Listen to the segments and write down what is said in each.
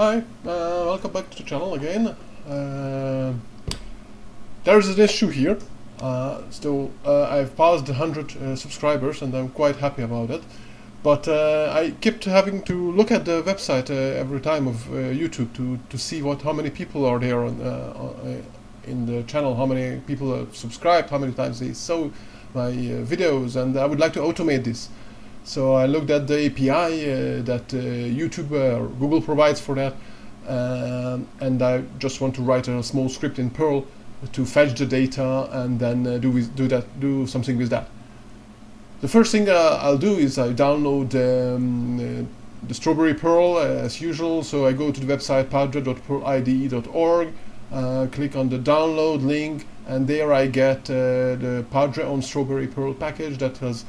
Hi, uh, welcome back to the channel again. Uh, there's an issue here. Uh, so uh, I've passed 100 uh, subscribers and I'm quite happy about it. But uh, I kept having to look at the website every time of YouTube to, to see what how many people are there on, on, in the channel, how many people have subscribed, how many times they saw my videos, and I would like to automate this. So I looked at the API uh, that uh, YouTube or Google provides for that, um, and I just want to write a small script in Perl to fetch the data and then uh, do with, do that do something with that. The first thing uh, I'll do is I download um, the Strawberry Perl as usual. So I go to the website padre.perlide.org, uh, click on the download link, and there I get the Padre on Strawberry Perl package that has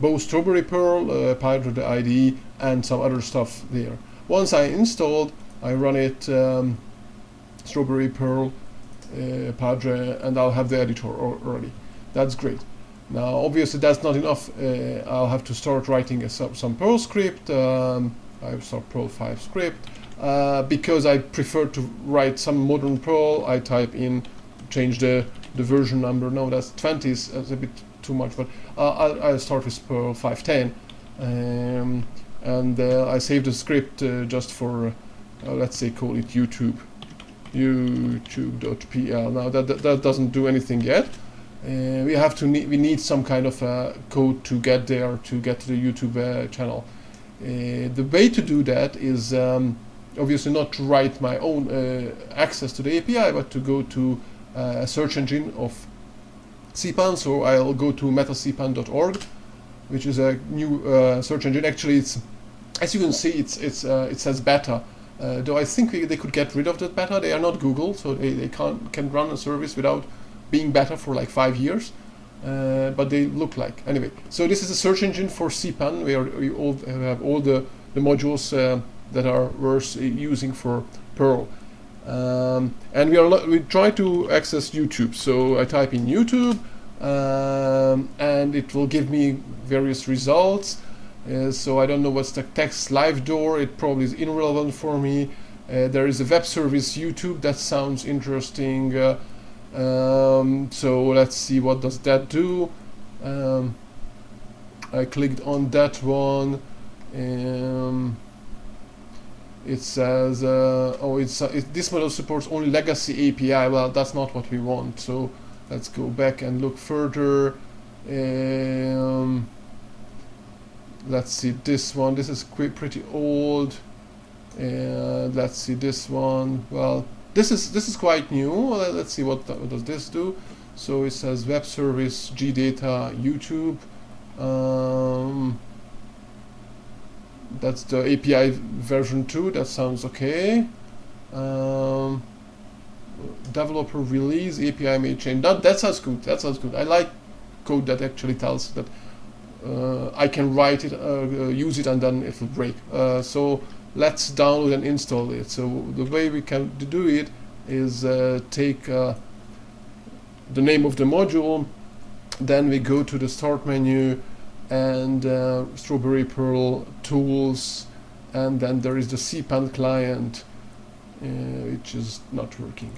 both Strawberry Perl, uh, Padre IDE, and some other stuff there. Once I installed, I run it um, Strawberry Perl, uh, Padre, and I'll have the editor already. That's great. Now, obviously, that's not enough. Uh, I'll have to start writing a, some Perl script. Um, I start Perl 5 script. Uh, because I prefer to write some modern Perl, I type in, change the, the version number. No, that's 20 is, is a bit too much, but uh, I'll, I'll, start with Perl 510. Um, and uh, I saved the script uh, just for, uh, let's say, call it YouTube. YouTube.pl. Now that, that, that doesn't do anything yet. Uh, we have to need we need some kind of uh, code to get there to get to the YouTube uh, channel. the way to do that is um, obviously not to write my own access to the API, but to go to a search engine of CPAN, so I'll go to metacpan.org, which is a new uh, search engine. Actually, it's as you can see, it's it's uh, it says beta. Uh, though I think they could get rid of that beta. They are not Google, so they, they can't can run a service without being beta for like five years. Uh, but they look like anyway. So this is a search engine for CPAN, where you all have all the the modules uh, that are worth using for Perl. Um, and we are we try to access YouTube. So I type in YouTube, um, and it will give me various results. Uh, so I don't know what's the text live door. It probably is irrelevant for me. Uh, there is a web service YouTube that sounds interesting. Uh, um, so let's see what does that do. Um, I clicked on that one. It says, uh, oh, it's uh, it, this model supports only legacy API. Well, that's not what we want. So let's go back and look further. Um, let's see this one. This is pretty old. And let's see this one. Well, this is this is quite new. Let's see what, what does this do. So it says web service gdata YouTube. Um, that's the API version 2, that sounds okay. Um, developer release, API may change. That, that sounds good, that sounds good. I like code that actually tells that uh, I can write it, uh, uh use it, and then it will break. Uh, so let's download and install it. So the way we can do it is uh, take uh, the name of the module, then we go to the start menu, and uh, Strawberry Perl tools and then there is the CPAN client uh, which is not working.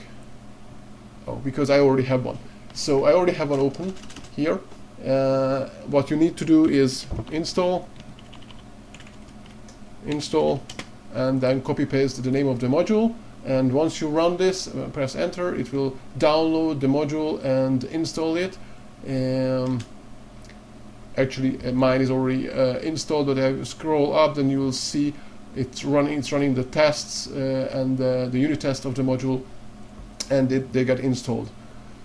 Oh because I already have one. So I already have one open here. Uh, what you need to do is install install and then copy paste the name of the module. And once you run this uh, press enter it will download the module and install it. Um, actually uh, mine is already uh, installed but I scroll up then you will see it's running it's running the tests uh, and the unit test of the module and it, they get installed.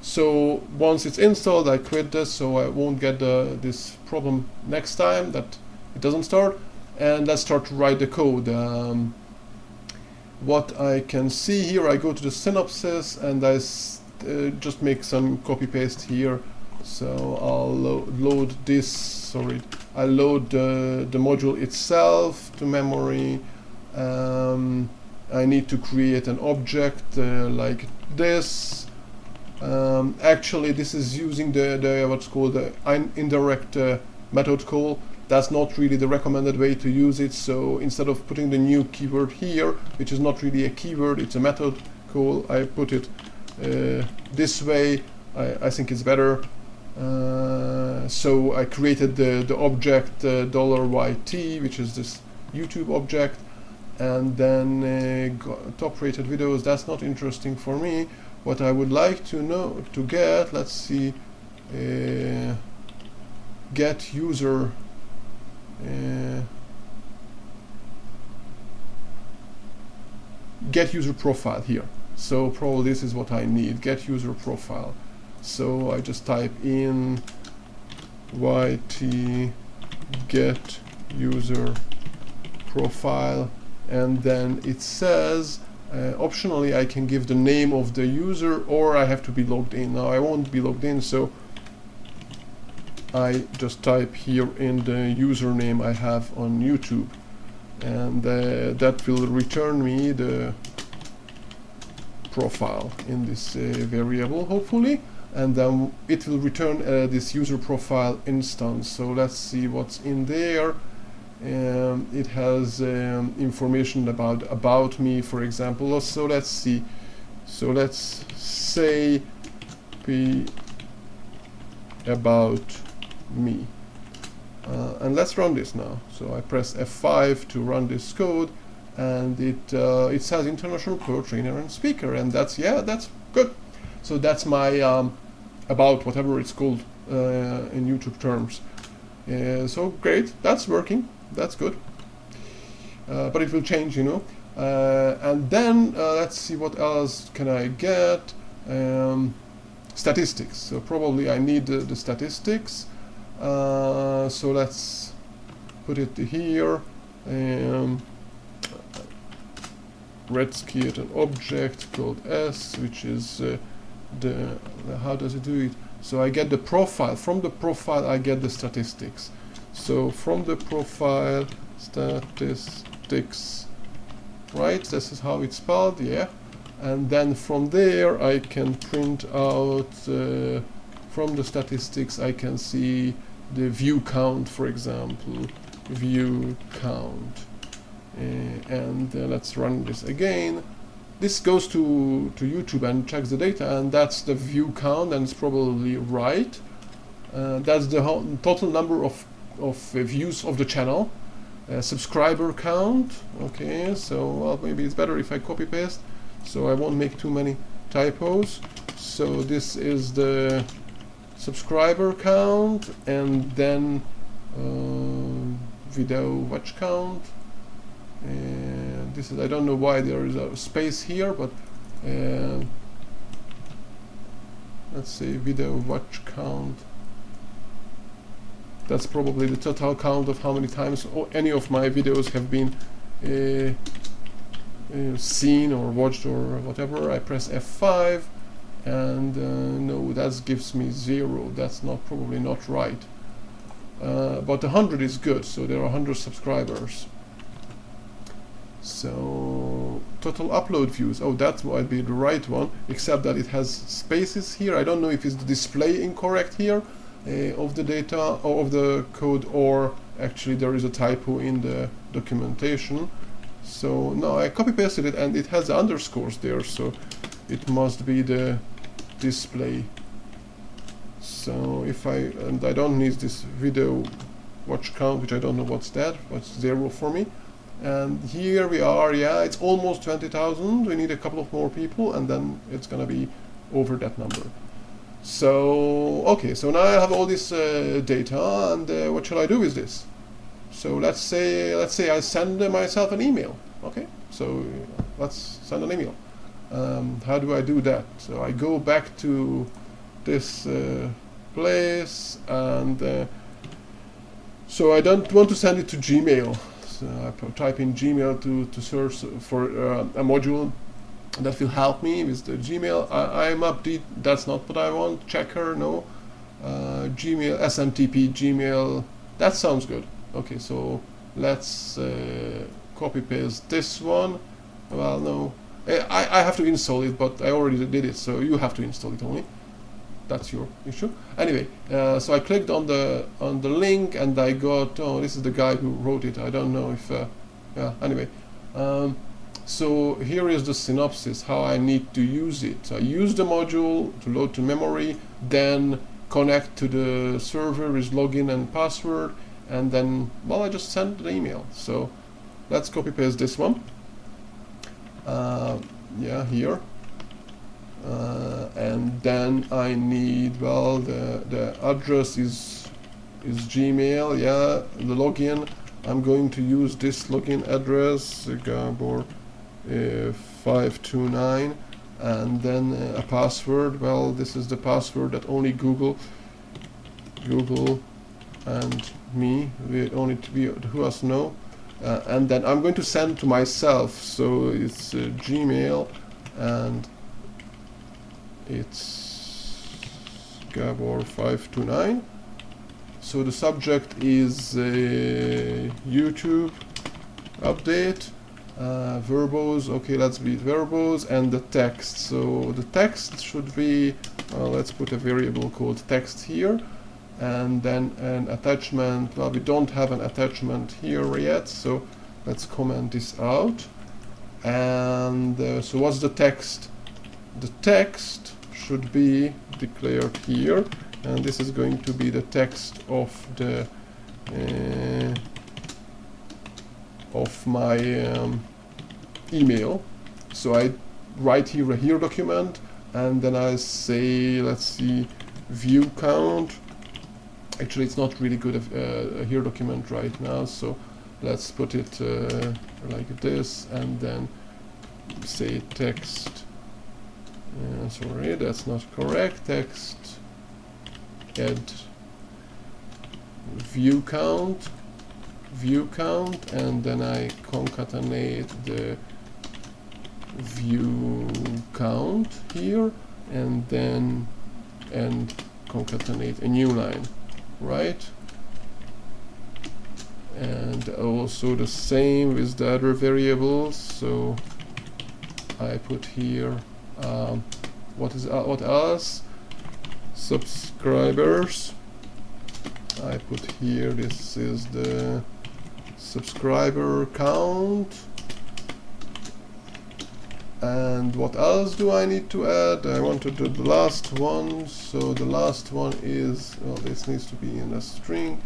So once it's installed I quit this so I won't get the, this problem next time that it doesn't start. And let's start to write the code. Um, what I can see here I go to the synopsis and I uh, just make some copy paste here so I'll lo load this sorry I load the, the module itself to memory. Um, I need to create an object uh, like this. Um, actually this is using the, the what's called the indirect uh, method call. That's not really the recommended way to use it. So instead of putting the new keyword here which is not really a keyword it's a method call I put it uh, this way. I, I, think it's better uh, so I created the, the object uh, $YT which is this YouTube object. And then uh, top rated videos that's not interesting for me. What I would like to know to get let's see uh, get user uh, get user profile here. So probably this is what I need get user profile so I just type in yt get user profile and then it says uh, optionally I can give the name of the user or I have to be logged in. Now I won't be logged in so I just type here in the username I have on YouTube. And uh, that will return me the profile in this uh, variable hopefully and then it will return uh, this user profile instance. So let's see what's in there. Um, it has um, information about about me for example. So let's see. So let's say be about me. Uh, and let's run this now. So I press F5 to run this code and it uh, it says international pro trainer and speaker and that's yeah that's good so that's my um, about whatever it's called uh, in YouTube terms. Uh, so great. That's working. That's good. Uh, but it will change you know. Uh, and then let's see what else can I get. Um, statistics. So probably I need the statistics. Uh, so let's put it here. Um, let's an object called s which is uh, the, the, how does it do it so I get the profile from the profile I get the statistics so from the profile statistics right this is how it's spelled yeah and then from there I can print out uh, from the statistics I can see the view count, for example, view count. Uh, and uh, let's run this again. This goes to, to YouTube and checks the data, and that's the view count, and it's probably right. Uh, that's the total number of, of views of the channel. subscriber count, okay, so well, maybe it's better if I copy paste, so I won't make too many typos. So this is the subscriber count and then uh, video watch count and this is I don't know why there is a space here but uh, let's see video watch count. That's probably the total count of how many times any of my videos have been uh, uh, seen or watched or whatever. I press F5 and uh, no that gives me zero. That's not probably not right. Uh, but 100 is good so there are 100 subscribers so total upload views. Oh that might be the right one except that it has spaces here. I don't know if it's the display incorrect here uh, of the data or of the code or actually there is a typo in the documentation. So no I copy pasted it and it has underscores there so it must be the display. So if I and I don't need this video watch count which I don't know what's that what's zero for me and here we are yeah it's almost 20,000 we need a couple of more people and then it's gonna be over that number. So okay so now I have all this uh, data and uh, what shall I do with this? So let's say let's say I send myself an email okay? So let's send an email. Um, how do I do that? So I go back to this uh, place and uh, so I don't want to send it to Gmail. I type in Gmail to, to search for uh, a module that will help me with the Gmail. I, am update, that's not what I want. Checker, no. Uh, Gmail, SMTP, Gmail, that sounds good. Okay, so let's uh, copy paste this one. Well, no, I, I have to install it, but I already did it, so you have to install it only. That's your issue. Anyway, uh, so I clicked on the on the link and I got oh this is the guy who wrote it. I don't know if uh, yeah. Anyway, um, so here is the synopsis how I need to use it. So I use the module to load to memory, then connect to the server with login and password, and then well I just send the email. So let's copy paste this one. Uh, yeah, here uh, and then I need well the the address is is Gmail yeah the login. I'm going to use this login address Gabor uh, 529 and then uh, a password. Well this is the password that only Google Google and me we only we who us know. Uh, and then I'm going to send to myself so it's uh, Gmail and it's Gabor 529 so the subject is a YouTube update. Uh, verbose okay let's be verbose and the text. So the text should be uh, let's put a variable called text here and then an attachment. Well we don't have an attachment here yet so let's comment this out. And uh, so what's the text? The text should be declared here. And this is going to be the text of the uh, of my um, email. So I write here a here document and then I say let's see view count. Actually it's not really good uh, a here document right now so let's put it uh, like this and then say text uh, sorry, that's not correct. Text add view count, view count, and then I concatenate the view count here, and then and concatenate a new line, right? And also the same with the other variables. So I put here um, what is uh, what else? Subscribers. I put here this is the subscriber count. And what else do I need to add? I want to do the last one. So the last one is well this needs to be in a string.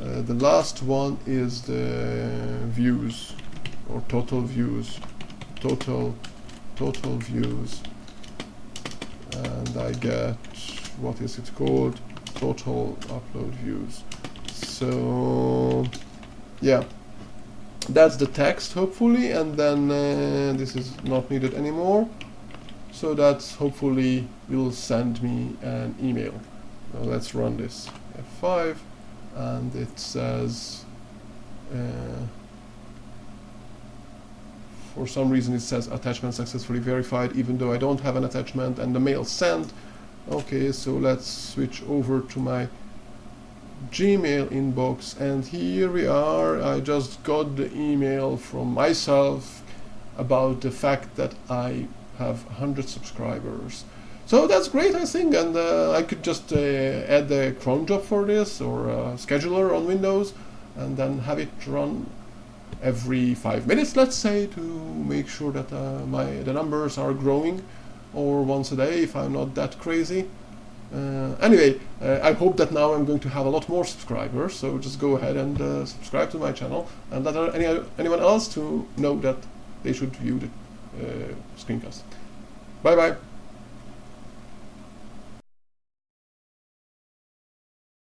Uh, the last one is the views or total views. Total total views and I get what is it called? Total upload views. So yeah. That's the text hopefully and then uh, this is not needed anymore. So that's hopefully will send me an email. Now let's run this F5 and it says uh, for some reason it says attachment successfully verified even though I don't have an attachment and the mail sent. Okay so let's switch over to my Gmail inbox and here we are. I just got the email from myself about the fact that I have 100 subscribers. So that's great I think and uh, I could just uh, add a cron job for this or a scheduler on Windows and then have it run every five minutes, let's say, to make sure that uh, my the numbers are growing, or once a day if I'm not that crazy. Uh, anyway, uh, I hope that now I'm going to have a lot more subscribers, so just go ahead and uh, subscribe to my channel and let any, anyone else to know that they should view the uh, screencast. Bye bye!